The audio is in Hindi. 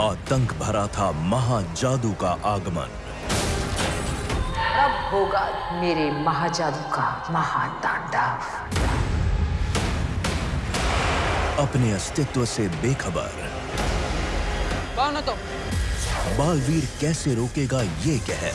आतंक भरा था महाजादू का आगमन। अब होगा मेरे महाजादू का महातांडव। अपने अस्तित्व से बेखबर। कौन हो तो। बालवीर कैसे रोकेगा ये कहर?